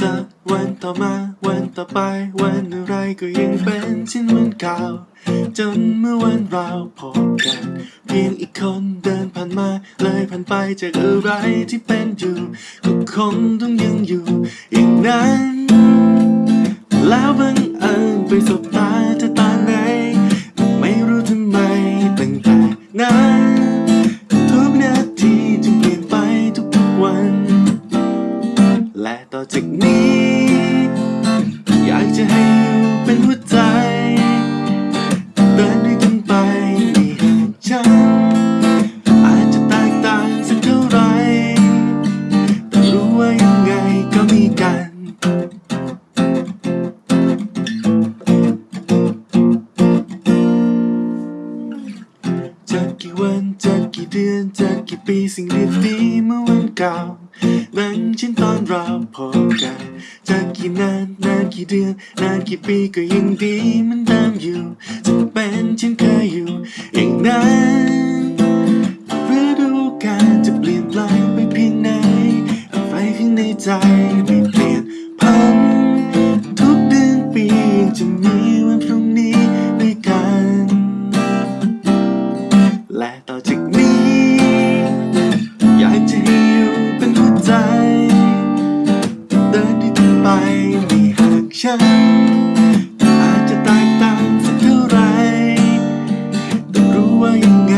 จะวันต่อมาวันต่อไป วันอะไรก็ยังเป็นเช่นวันเก่า จนเมื่อวันเราพบกัน เพียงอีกคนเดินผ่านมา เลยผ่านไปจากอะไรที่เป็นอยู่ก็คงต้องยังอยู่อีกนั้น แล้วบังเอิญไปสบตา ปีสิ่งดีๆเมื่อวันเก่านั้นฉันตอนเราพบกันจากกี่นานนานกี่เดือนนานกี่ปีก็ยังดีมันตามอยู่จะเป็นฉันเคยอยู่อย่างนั้นฤดูกาลจะเปลี่ยนแปลงไปเพียงไหนอะไรข้างในใจ mind